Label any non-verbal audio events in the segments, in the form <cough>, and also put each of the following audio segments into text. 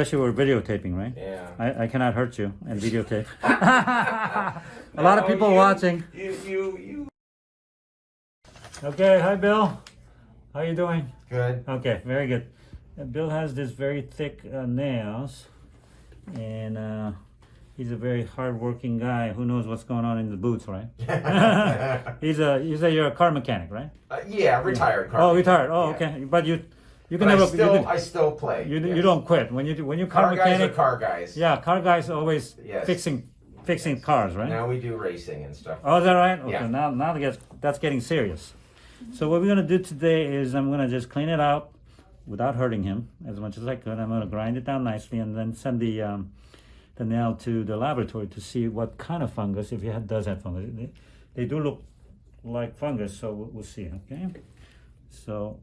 Especially we're videotaping, right? Yeah. I, I cannot hurt you and videotape. <laughs> <laughs> a lot of people you- watching. You, you, you. Okay, hi Bill. How you doing? Good. Okay, very good. Uh, Bill has this very thick uh, nails, and uh, he's a very hard-working guy. Who knows what's going on in the boots, right? <laughs> he's a you a you're a car mechanic, right? Uh, yeah, retired car. Oh, retired. Oh, Yeah. okay. But you you But can I never still, can, I still play. you, yes. you don't quit when you do- when you car, Car guys mechanic. are car guys. Yeah, car guys always Yes. fixing fixing cars, right? Now we do racing and stuff. Oh, is that right? Okay, Yeah. now now that gets, that's getting serious. So what we're gonna do today is I'm gonna just clean it out without hurting him as much as I could. I'm gonna grind it down nicely and then send the um, the nail to the laboratory to see what kind of fungus, if he does have fungus. They, they do look like fungus, so we'll, we'll see. Okay, so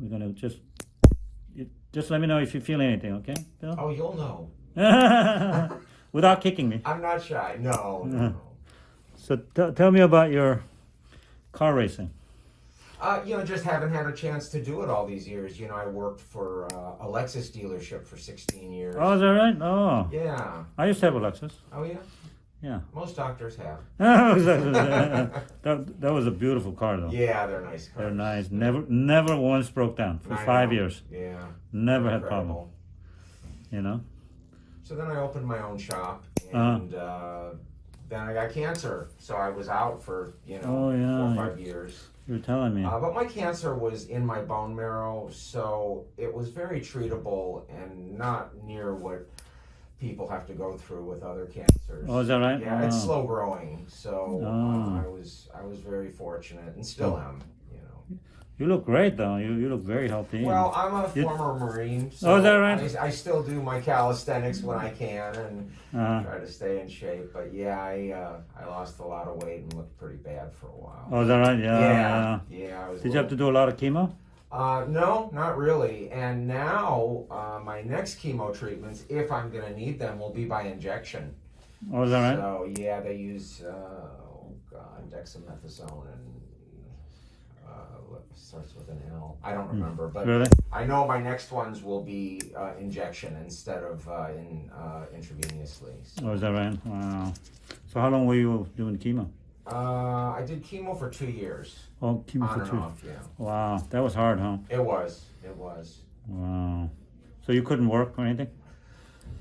we're gonna just just let me know if you feel anything. Okay, Bill? Oh, you'll know. <laughs> without kicking me. I'm not shy. No, no. <laughs> So tell me about your car racing. Uh, you know, just haven't had a chance to do it all these years. You know, I worked for uh, a Lexus dealership for 16 years. Oh, is that right? Oh, Yeah. I used to have a Lexus. Oh, yeah. Yeah. Most doctors have. <laughs> <laughs> that, that was a beautiful car, though. Yeah, they're nice cars. They're nice. Never, never once broke down for I five know. years. Yeah. Never had problem. You know. So then I opened my own shop, Uh-huh. and uh, then I got cancer. So I was out for you know Oh, yeah, four or five years. You were telling me. Uh, but my cancer was in my bone marrow, so it was very treatable and not near what people have to go through with other cancers. oh, is that right? Yeah, it's Oh. slow growing, so Oh. uh, I was I was very fortunate and still am. You know. You look great, though. You you look very healthy. Well, I'm a You- former Marine, so Oh, is that right? I, I still do my calisthenics when I can and uh, try to stay in shape. But yeah, I uh, I lost a lot of weight and looked pretty bad for a while. oh, is that right? Yeah. yeah, yeah. I was Did you have to do a lot of chemo? Uh, no, not really. And now uh, my next chemo treatments, if I'm going to need them, will be by injection. Oh, is that right? So yeah, they use uh, oh god, dexamethasone and uh, starts with an L. I don't remember, but Hmm. Really? I know my next ones will be uh, injection instead of uh, in uh, intravenously. So, Oh, is that right? Wow. So how long were you doing chemo? Uh, I did chemo for two years, Oh, chemo on for and two. off. Yeah, Wow, that was hard, huh? it was. It was. Wow. So you couldn't work or anything?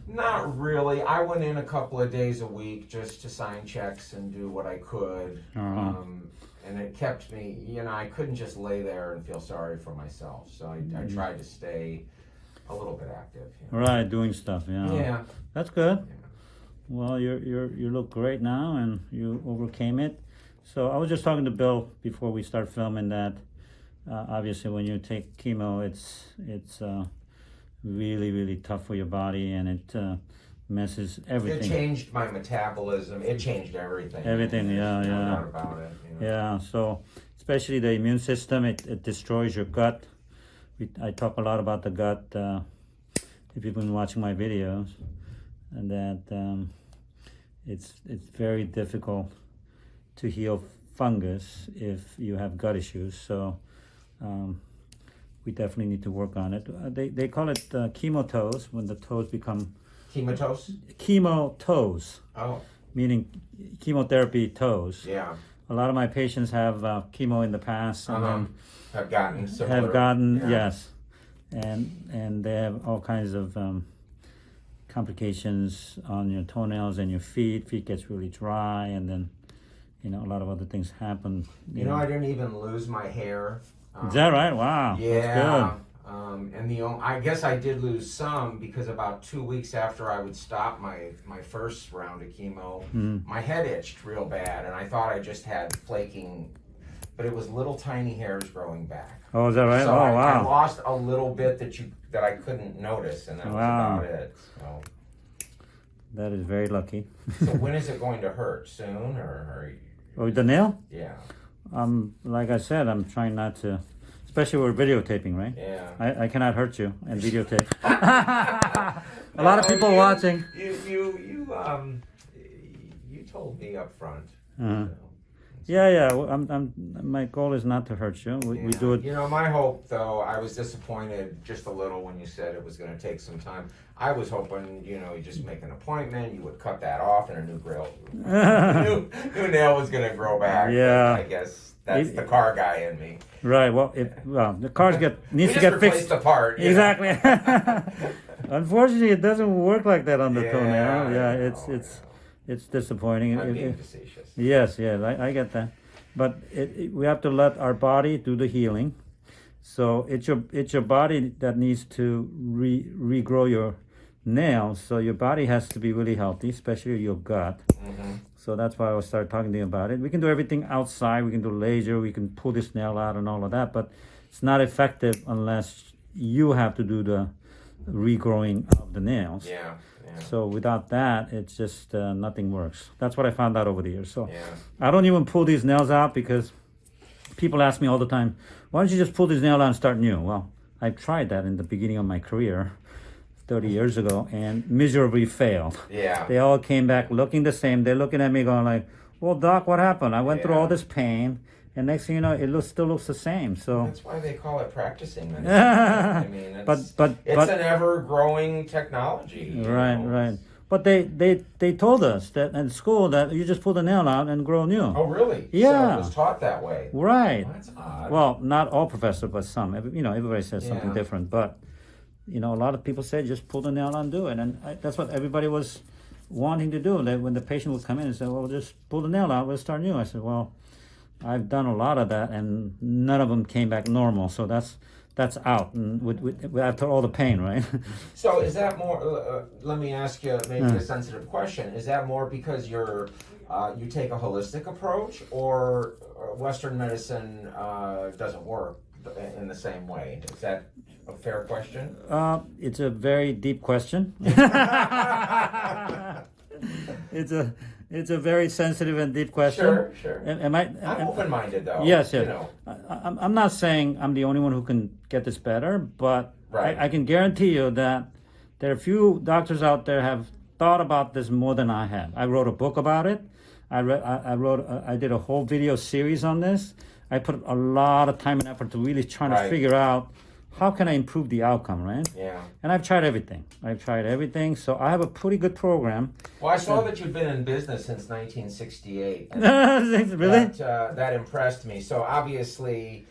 Not really. I went in a couple of days a week just to sign checks and do what I could. Uh-huh. Um, and it kept me, you know, I couldn't just lay there and feel sorry for myself. So I, I Mm-hmm. tried to stay a little bit active. You know? Right, doing stuff. Yeah. Yeah. That's good. Yeah. Well, you're you're you look great now, and you overcame it. So I was just talking to Bill before we start filming that. Uh, obviously, when you take chemo, it's it's uh, really really tough for your body, and it uh, messes everything. It changed my metabolism. It changed everything. Everything, yeah, yeah. about it. you know. Yeah, so especially the immune system, it, it destroys your gut. We, I talk a lot about the gut uh, if you've been watching my videos, and that um, it's it's very difficult to heal fungus if you have gut issues. So um, we definitely need to work on it. Uh, they they call it uh, chemo toes when the toes become Chematose? chemo toes, Oh, meaning chemotherapy toes yeah. a lot of my patients have uh, chemo in the past and Uh-huh. Have gotten similar. have gotten yeah. yes and and they have all kinds of um, complications on your toenails and your feet feet gets really dry and then you know a lot of other things happen You know, I didn't even lose my hair. Um, is that right wow Yeah. Um, and the only, I guess I did lose some because about two weeks after I would stop my my first round of chemo, Mm. my head itched real bad, and I thought I just had flaking, but it was little tiny hairs growing back. oh is that right So oh I, I lost a little bit that you that I couldn't notice, and that was about it. So, that is very lucky so <laughs> when is it going to hurt? Soon or, or oh the nail yeah, um like i said i'm trying not to especially we're videotaping right yeah. I, I cannot hurt you and <laughs> videotape a lot of people you- watching You you you um you told me up front. Uh-huh. so Yeah, yeah. I'm, I'm, my goal is not to hurt you. We, we do it. You know, my hope, though, I was disappointed just a little when you said it was going to take some time. I was hoping, you know, you just make an appointment, you would cut that off, and a new grill, <laughs> new, new nail was going to grow back. Yeah. I guess that's It- the car guy in me. Right. Well, if well, the cars get <laughs> needs to get fixed. the part. Exactly. <laughs> Unfortunately, it doesn't work like that on the Yeah, toenail. Yeah, it's know, it's know. It's disappointing. I'm being facetious. yes, yes, I, I get that. But it, it- we have to let our body do the healing. So it's your it's your body that needs to re regrow your nails. So your body has to be really healthy, especially your gut. hmm So that's why I started talking to you about it. We can do everything outside. We can do laser. We can pull this nail out and all of that, but it's not effective unless you have to do the regrowing of the nails. Yeah, yeah, So without that, it's just uh, nothing works. That's what I found out over the years. So yeah. I don't even pull these nails out because people ask me all the time, "Why don't you just pull these nails out and start new?" Well, I tried that in the beginning of my career, 30 years ago, and miserably failed. Yeah. They all came back looking the same. They're looking at me going like, "Well, doc, what happened? I went through all this pain, and next thing you know, it looks still looks the same." So, That's why they call it practicing medicine. <laughs> I mean, it's, but but it's but an ever-growing technology. right know. right. But they they they told us that in school that you just pull the nail out and grow new. Oh, really? So Yeah. it was taught that way. Right. Well, that's odd. Well, not all professors, but some. You know, everybody says something different. But you know, a lot of people say just pull the nail out and do it, and I, that's what everybody was wanting to do. That when the patient would come in and say, "Well, just pull the nail out, we'll start new," I said, "Well, I've done a lot of that, and none of them came back normal. So that's that's out, and with, with, after all the pain, right? <laughs> So is that more? Uh, uh, let me ask you maybe Hmm. a sensitive question. Is that more because you're uh, you take a holistic approach, or uh, Western medicine uh, doesn't work in the same way? Is that a fair question? uh, it's a very deep question. <laughs> <laughs> it's a it's a very sensitive and deep question. Sure, sure. Am, am I? I'm open-minded though. Yes, You yes. know. I, I'm, I'm not saying I'm the only one who can get this better, but Right. I, I can guarantee you that there are few doctors out there have thought about this more than I have. I wrote a book about it. I read. I, I wrote. uh, I did a whole video series on this. I put a lot of time and effort to really trying to figure out how can I improve the outcome, right? Yeah. And I've tried everything. I've tried everything. So I have a pretty good program. Well, I saw that you've been in business since 1968. <laughs> really? That, uh, that impressed me. So obviously,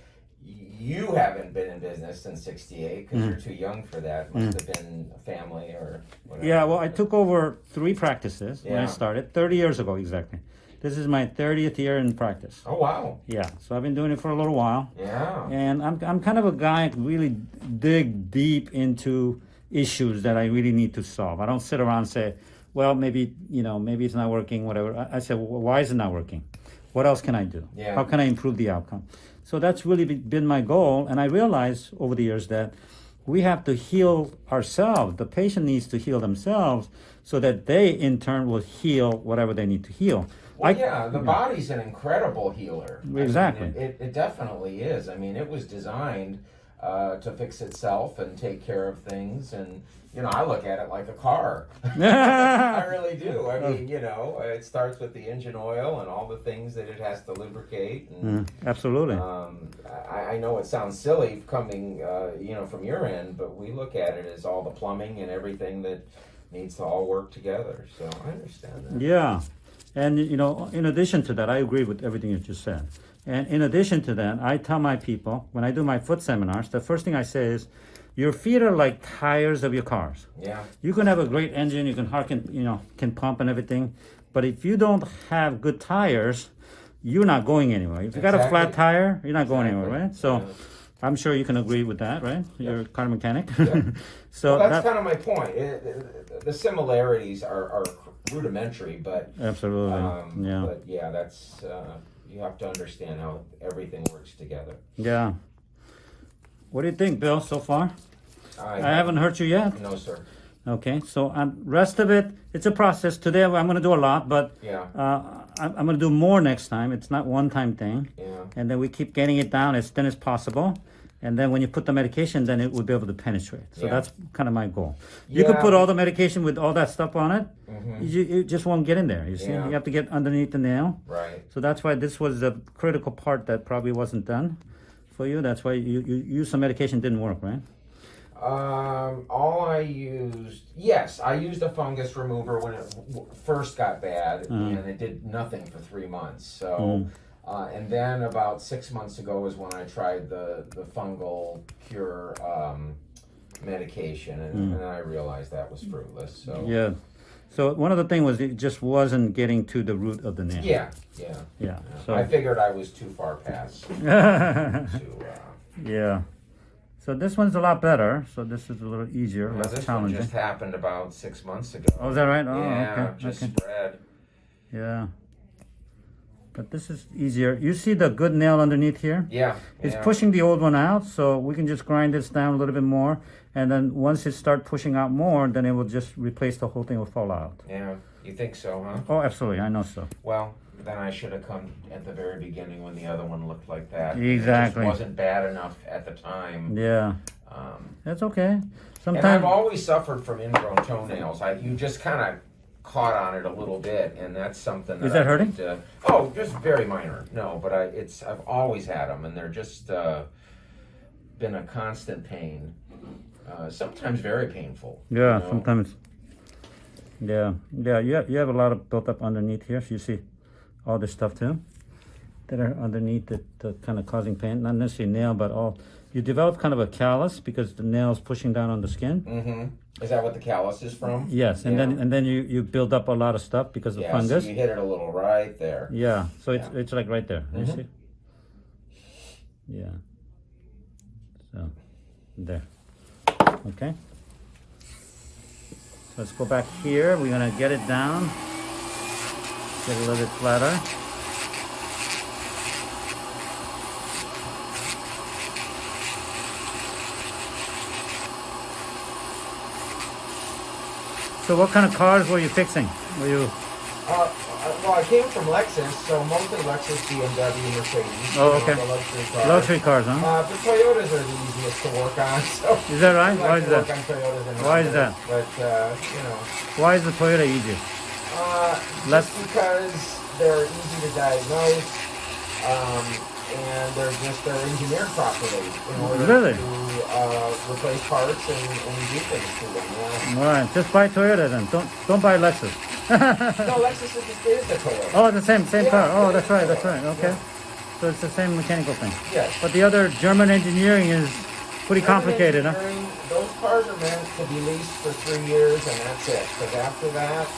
you haven't been in business since '68 because you're too young for that. Must have been a family or whatever. Yeah, well, I took over three practices when I started 30 years ago exactly. This is my 30th year in practice. Oh wow. Yeah, so I've been doing it for a little while. Yeah. And I'm, I'm kind of a guy who really dig deep into issues that I really need to solve. I don't sit around and say, well, maybe, you know, maybe it's not working, whatever. I, I say, well, why is it not working? What else can I do? Yeah. How can I improve the outcome? So that's really been my goal. And I realized over the years that we have to heal ourselves. The patient needs to heal themselves so that they, in turn, will heal whatever they need to heal. Well, I- yeah, the body's an incredible healer. I mean, Exactly. it, it, it definitely is. I mean, it was designed uh, to fix itself and take care of things. And, you know, I look at it like a car. <laughs> I <laughs> really do. I mean, you know, it starts with the engine oil and all the things that it has to lubricate. And, Mm, absolutely. um, I, I know it sounds silly coming, uh, you know, from your end, but we look at it as all the plumbing and everything that needs to all work together. So I understand that. Yeah. And, you know, in addition to that, I agree with everything you just said. And in addition to that, I tell my people when I do my foot seminars, the first thing I say is, your feet are like tires of your cars. Yeah. You can have a great engine, you can harken, you know, can pump and everything, but if you don't have good tires, you're not going anywhere. If you got a flat tire, you're not going anywhere, right? So Yeah. I'm sure you can agree with that, right? You're a car mechanic. Yeah. <laughs> so well, that's that, kind of my point. It, it- the similarities are, are rudimentary, but absolutely. um, yeah. but yeah, that's uh, you have to understand how everything works together. Yeah. What do you think, Bill, so far? I, I haven't heard you yet. No, sir. Okay, so um, rest of it, it's a process. Today I'm going to do a lot, but Yeah. uh, I'm, I'm going to do more next time. It's not one time thing. Yeah. And then we keep getting it down as thin as possible. and then when you put the medication, then it will be able to penetrate. So Yeah. that's kind of my goal. You could put all the medication with all that stuff on it, Mm -hmm. you, it just won't get in there. You see, Yeah. you have to get underneath the nail. Right. So that's why this was the critical part that probably wasn't done for you. That's why you, you used some medication didn't work, right? Um, all I used, yes, I used a fungus remover when it first got bad, Mm. and it did nothing for three months. So, Mm. uh, and then about six months ago is when I tried the the fungal cure um, medication, and, and I realized that was fruitless. So, Mm. Yeah. So one of the thing was it just wasn't getting to the root of the nail. yeah, yeah. Yeah. I So figured I was too far past <laughs> to. Uh, yeah. So this one's a lot better. So this is a little easier, Now, less this one challenging. just happened about six months ago. Oh, is that right? Oh, yeah, okay. just okay. spread. Yeah. But this is easier. You see the good nail underneath here? Yeah, It's yeah. pushing the old one out, so we can just grind this down a little bit more. And then once it start pushing out more, then it will just replace the whole thing will fall out. Yeah, you think so, huh? Oh, absolutely. I know so. Well, then I should have come at the very beginning when the other one looked like that. Exactly. It just wasn't bad enough at the time. Yeah. Um, That's okay. and Sometimes. I've always suffered from ingrown toenails. I, you just kind of caught on it a little bit, and that's something that Is that I hurting? need to- oh, just very minor. No, but I it's I've always had them, and they're just uh, been a constant pain. Uh, sometimes very painful. you Yeah, know? sometimes. Yeah, yeah, you have, you have a lot of built up underneath here. So you see all this stuff too that are underneath that uh, kind of causing pain. Not necessarily nail, but all. You develop kind of a callus because the nail's pushing down on the skin. Mm-hmm. Is that what the callus is from? Yes, and then and then you, you build up a lot of stuff because of Yeah, fungus. so you hit it a little right there. Yeah, so it's Yeah. it's like right there. You Mhm. see? Yeah. So there. Okay. So let's go back here. We're gonna get it down. Get a little bit flatter. So what kind of cars were you fixing? Were you Uh, uh, well, I came from Lexus, so mostly Lexus, BMW, Mercedes. Oh, okay. luxury cars. luxury cars, huh? Uh, the Toyotas are the easiest to work on, <laughs> so. Is that right? Like Why is that? work on Toyotas and Why is that? But, uh, you know, Why is the Toyota easier? uh, Less- just because they're easy to diagnose, um, and they're just, they're engineered properly in order Really? to, uh, replace parts and, and do things to them, yeah. All right, just buy Toyota then. Don't don't buy Lexus. No, Lexus is, is the Toyota. oh, the same same Yeah, car. Oh, that's right, that's right. Okay, so it's the same mechanical thing. Yes. But the other German engineering is pretty complicated, huh? Those cars are meant to be leased for three years and that's it. Because after that,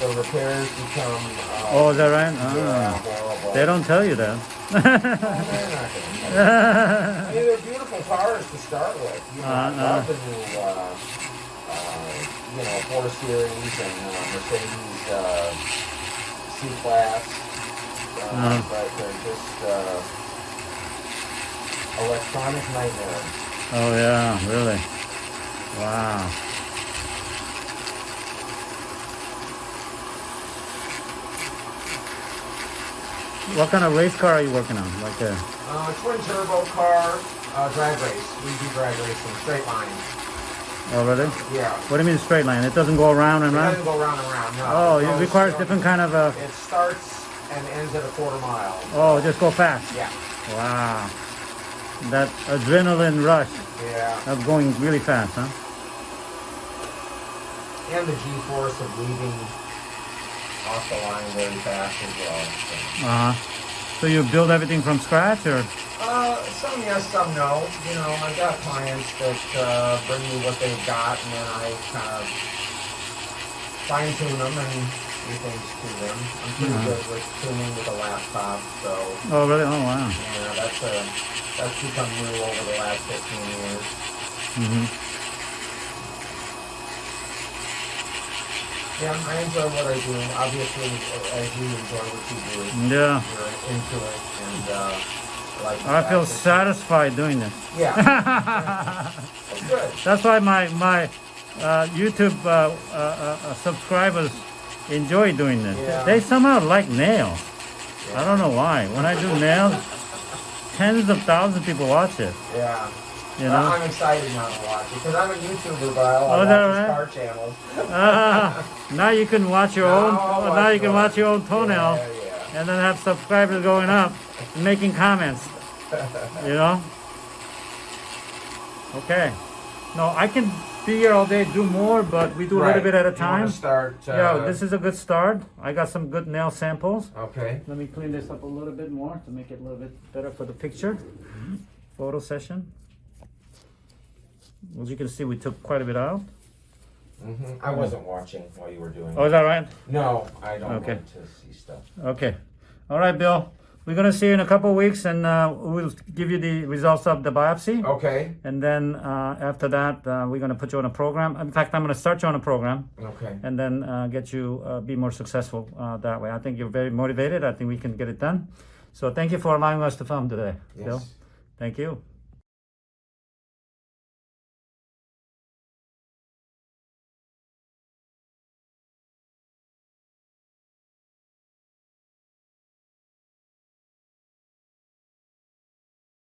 the repairs become. Uh, Oh, is that right? Horrible. They don't tell you that. Oh, they're not I mean, they're beautiful cars to start with. You know, love the new, uh, uh, you know, 4 Series and uh, Mercedes uh, C-Class. Uh, Uh-huh. But they're just uh, electronic nightmares. oh yeah, really? Wow. What kind of race car are you working on? Like a Uh, twin turbo car, uh, drag race. We do drag racing, straight line. oh really? Yeah. What do you mean straight line? It doesn't go around and It around? doesn't go round and round, no. Oh, it goes requires different kind of uh It starts and ends at a quarter mile. oh, just go fast. Yeah. Wow. That adrenaline rush Yeah. of going really fast, huh? And the G-force of leaving off the line very fast as well. So. Uh-huh. So you build everything from scratch or Uh, some yes, some no. You know, I've got clients that uh, bring me what they've got, and then I kind of fine tune them and do things to them. I'm pretty Mhm. good with tuning with a laptop, so Oh really? Oh wow. yeah, that's a that's become new over the last 15 years. hmm Yeah, I enjoy what I do. Obviously, as you enjoy what you do, Yeah. you're into it, and uh, like. I feel satisfied doing this. Yeah, <laughs> that's good. That's why my my uh, YouTube uh, uh, uh, subscribers enjoy doing this. Yeah. They somehow like nails. I don't know why. When I do nails, tens of thousands of people watch it. Yeah. You know. I'm excited now to watch it because I'm a YouTuber, but I Oh, watch that right? car channels. Ah, now you can watch your own. Now I'll now you can watch your own toenail, Yeah, yeah. and then have subscribers going up, and making comments. <laughs> You know. Okay. No, I can be here all day, do more, but we do a little bit at a You time. start. Uh, Yeah, this is a good start. I got some good nail samples. Okay. Let me clean this up a little bit more to make it a little bit better for the picture. Photo session. As you can see, we took quite a bit out. hmm I wasn't watching while you were doing. Oh, it. is that right? No, I don't Okay. want to see stuff. Okay. All right, Bill. We're gonna see you in a couple of weeks, and uh, we'll give you the results of the biopsy. Okay. And then uh, after that, uh, we're gonna put you on a program. In fact, I'm gonna start you on a program, Okay. and then uh, get you uh, be more successful uh, that way. I think you're very motivated. I think we can get it done. So thank you for allowing us to film today, Bill. Thank you.